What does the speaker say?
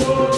Lord.